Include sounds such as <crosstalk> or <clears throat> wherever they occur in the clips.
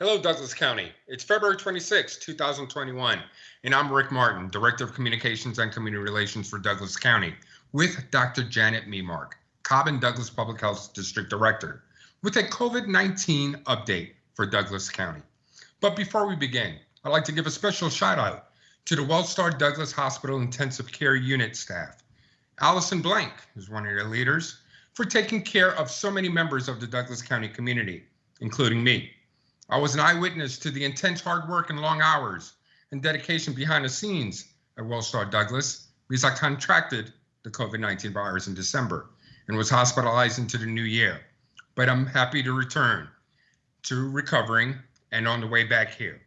Hello, Douglas County. It's February 26, 2021, and I'm Rick Martin, Director of Communications and Community Relations for Douglas County, with Dr. Janet Memark, Cobb and Douglas Public Health District Director, with a COVID 19 update for Douglas County. But before we begin, I'd like to give a special shout out to the WellStar Douglas Hospital Intensive Care Unit staff. Allison Blank is one of their leaders for taking care of so many members of the Douglas County community, including me. I was an eyewitness to the intense hard work and long hours and dedication behind the scenes at WellStar Douglas because I contracted the COVID 19 virus in December and was hospitalized into the new year. But I'm happy to return to recovering and on the way back here.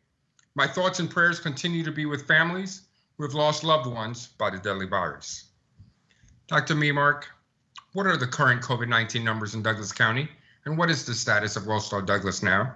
My thoughts and prayers continue to be with families who have lost loved ones by the deadly virus. Dr. Memark, what are the current COVID 19 numbers in Douglas County, and what is the status of WellStar Douglas now?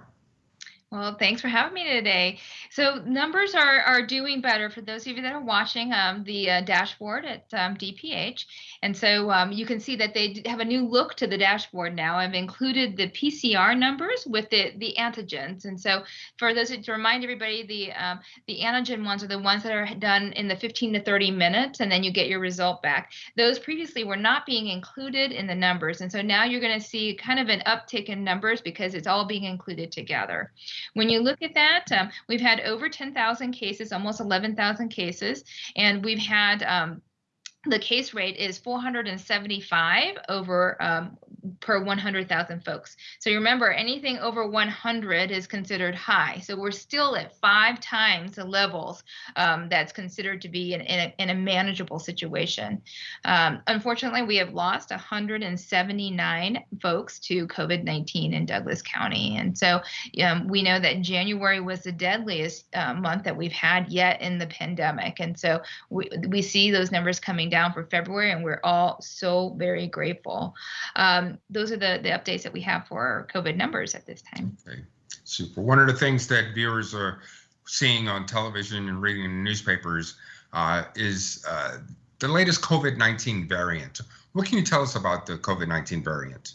Well, thanks for having me today. So numbers are are doing better for those of you that are watching um, the uh, dashboard at um, DPH, and so um, you can see that they have a new look to the dashboard now. I've included the PCR numbers with the the antigens, and so for those to remind everybody, the um, the antigen ones are the ones that are done in the 15 to 30 minutes, and then you get your result back. Those previously were not being included in the numbers, and so now you're going to see kind of an uptick in numbers because it's all being included together. When you look at that, um, we've had over 10,000 cases, almost 11,000 cases, and we've had um, the case rate is 475 over um, per 100,000 folks. So you remember, anything over 100 is considered high. So we're still at five times the levels um, that's considered to be in, in, a, in a, manageable situation. Um, unfortunately, we have lost 179 folks to COVID 19 in Douglas County. And so um, we know that January was the deadliest uh, month that we've had yet in the pandemic. And so we, we see those numbers coming down for February, and we're all so very grateful. Um, those are the, the updates that we have for COVID numbers at this time. Okay, super. One of the things that viewers are seeing on television and reading in newspapers uh, is uh, the latest COVID 19 variant. What can you tell us about the COVID 19 variant?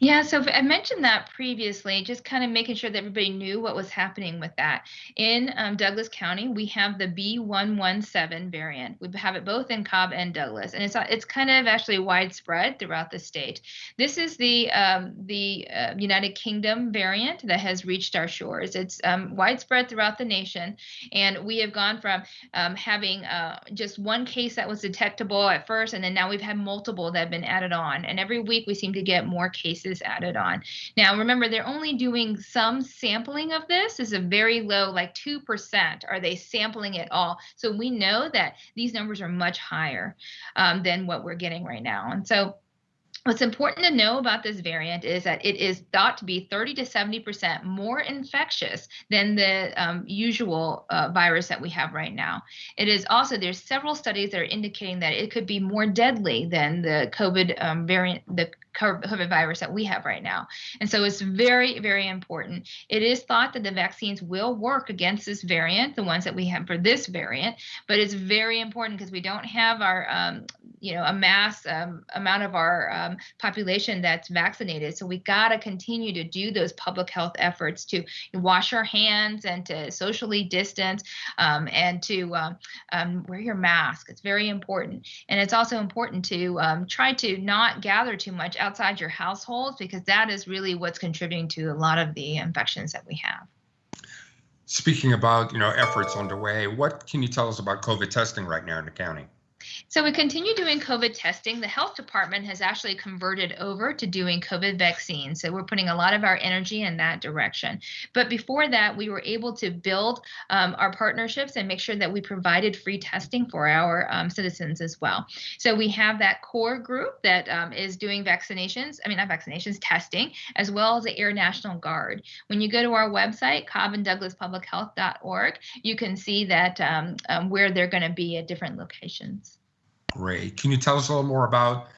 Yeah, so I mentioned that previously, just kind of making sure that everybody knew what was happening with that. In um, Douglas County, we have the B117 variant. We have it both in Cobb and Douglas, and it's it's kind of actually widespread throughout the state. This is the um, the uh, United Kingdom variant that has reached our shores. It's um, widespread throughout the nation, and we have gone from um, having uh, just one case that was detectable at first, and then now we've had multiple that have been added on, and every week we seem to get more cases added on. Now, remember, they're only doing some sampling of this. This is a very low, like 2% are they sampling it all. So we know that these numbers are much higher um, than what we're getting right now. And so What's important to know about this variant is that it is thought to be 30 to 70% more infectious than the um, usual uh, virus that we have right now. It is also, there's several studies that are indicating that it could be more deadly than the COVID um, variant, the COVID virus that we have right now. And so it's very, very important. It is thought that the vaccines will work against this variant, the ones that we have for this variant, but it's very important because we don't have our, um, you know, a mass um, amount of our um, population that's vaccinated. So we got to continue to do those public health efforts to wash our hands and to socially distance um, and to um, um, wear your mask. It's very important. And it's also important to try to not gather too much outside your household because that is really what's contributing to a lot of the infections that we have. Speaking about, you know, efforts underway, what can you tell us about COVID testing right now in the county? So we continue doing COVID testing. The health department has actually converted over to doing COVID vaccines. So we're putting a lot of our energy in that direction. But before that, we were able to build um, our partnerships and make sure that we provided free testing for our um, citizens as well. So we have that core group that um, is doing vaccinations, I mean, not vaccinations, testing, as well as the Air National Guard. When you go to our website, cobbanddouglaspublichealth.org, you can see that um, um, where they're going to be at different locations. Great. Can you tell us a little more about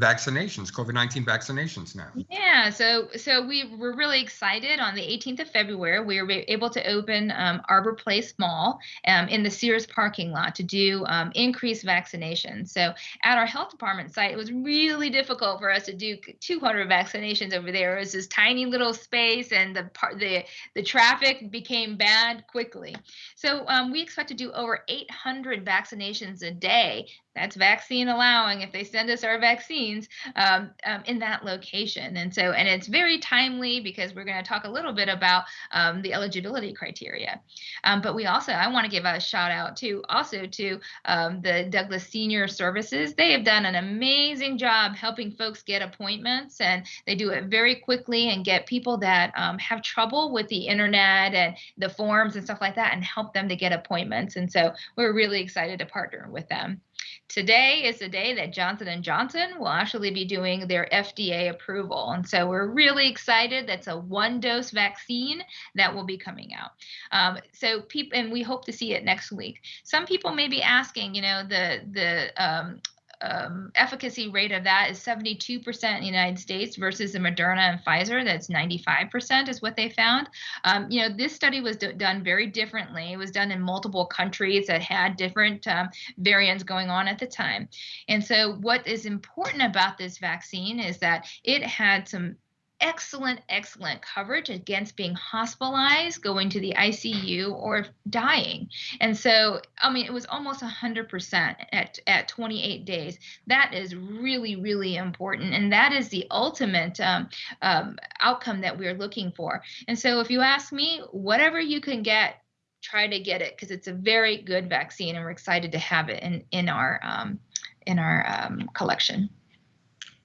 vaccinations, COVID-19 vaccinations now. Yeah, so so we were really excited on the 18th of February. We were able to open um, Arbor Place Mall um, in the Sears parking lot to do um, increased vaccination. So at our health department site, it was really difficult for us to do 200 vaccinations over there. It was this tiny little space, and the part the the traffic became bad quickly. So um, we expect to do over 800 vaccinations a day that's vaccine allowing. If they send us our vaccines um, um, in that location. And so and it's very timely because we're going to talk a little bit about um, the eligibility criteria. Um, but we also i want to give a shout out to also to um, the douglas senior services. They have done an amazing job helping folks get appointments and they do it very quickly and get people that um, have trouble with the internet and the forms and stuff like that and help them to get appointments. And so we're really excited to partner with them Today is the day that Johnson & Johnson will actually be doing their FDA approval. And so we're really excited. That's a one-dose vaccine that will be coming out. Um, so people, and we hope to see it next week. Some people may be asking, you know, the the um, um, efficacy rate of that is 72% in the United States versus the Moderna and Pfizer. That's 95% is what they found. Um, you know, this study was d- done very differently. It was done in multiple countries that had different um, variants going on at the time. And so, what is important about this vaccine is that it had some excellent, excellent coverage against being hospitalized, going to the ICU, or dying. And so, I mean, it was almost 100% at, at 28 days. That is really, really important. And that is the ultimate um, um, outcome that we're looking for. And so, if you ask me, whatever you can get, try to get it because it's a very good vaccine and we're excited to have it in, in our, um, in our um, collection.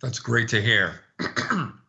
That's great to hear. <clears throat>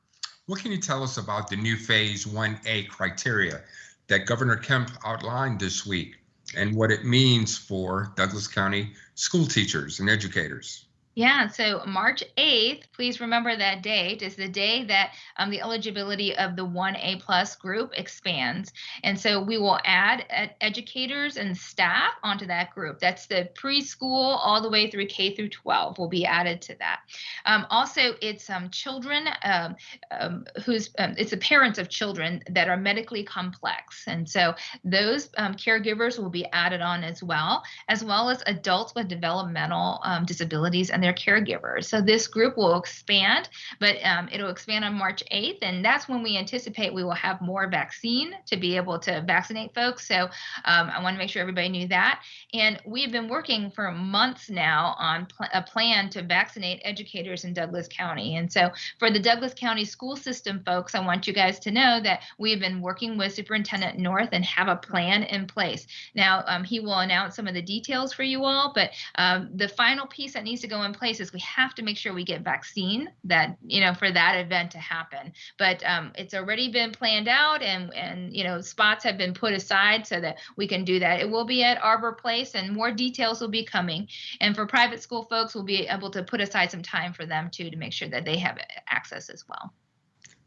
What can you tell us about the new Phase 1A criteria that Governor Kemp outlined this week and what it means for Douglas County school teachers and educators? Yeah, so March 8th, please remember that date is the day that um, the eligibility of the 1A plus group expands. And so we will add ed- educators and staff onto that group. That's the preschool all the way through K through 12 will be added to that. Um, also, it's um, children um, um, who's, um, it's the parents of children that are medically complex. And so those caregivers will be added on as well, as well as adults with developmental disabilities and their caregivers. So this group will expand, but um, it'll expand on March 8th, and that's when we anticipate we will have more vaccine to be able to vaccinate folks. So um, I want to make sure everybody knew that. And we've been working for months now on pl- a plan to vaccinate educators in Douglas County. And so for the Douglas County school system folks, I want you guys to know that we've been working with Superintendent North and have a plan in place. Now um, he will announce some of the details for you all, but um, the final piece that needs to go in place is we have to make sure we get vaccine that you know for that event to happen but um, it's already been planned out and and you know spots have been put aside so that we can do that it will be at arbor place and more details will be coming and for private school folks we'll be able to put aside some time for them too to make sure that they have access as well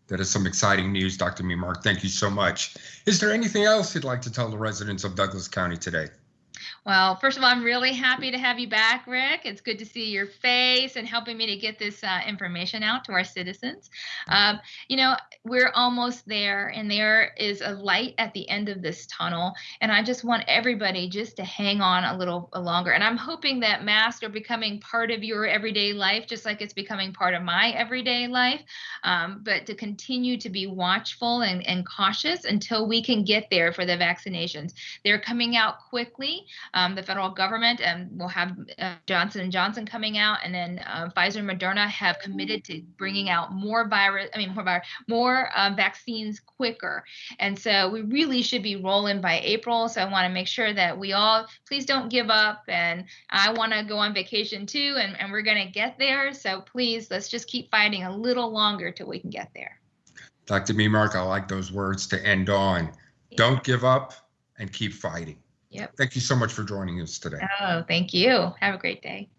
that is some exciting news, Dr. Memark. Thank you so much. Is there anything else you'd like to tell the residents of Douglas County today? Well, first of all, I'm really happy to have you back, Rick. It's good to see your face and helping me to get this uh, information out to our citizens. Um, you know, we're almost there, and there is a light at the end of this tunnel. And I just want everybody just to hang on a little longer. And I'm hoping that masks are becoming part of your everyday life, just like it's becoming part of my everyday life. Um, but to continue to be watchful and, and cautious until we can get there for the vaccinations. They're coming out quickly um, the federal government, and we'll have uh, Johnson and Johnson coming out, and then uh, Pfizer and Moderna have committed to bringing out more virus. I mean, more virus, more uh, vaccines quicker, and so we really should be rolling by April. So I want to make sure that we all please don't give up, and I want to go on vacation too, and, and we're going to get there. So please, let's just keep fighting a little longer till we can get there. Dr. Memark, I like those words to end on. Yeah. Don't give up and keep fighting. Yep. Thank you so much for joining us today. Oh, thank you. Have a great day.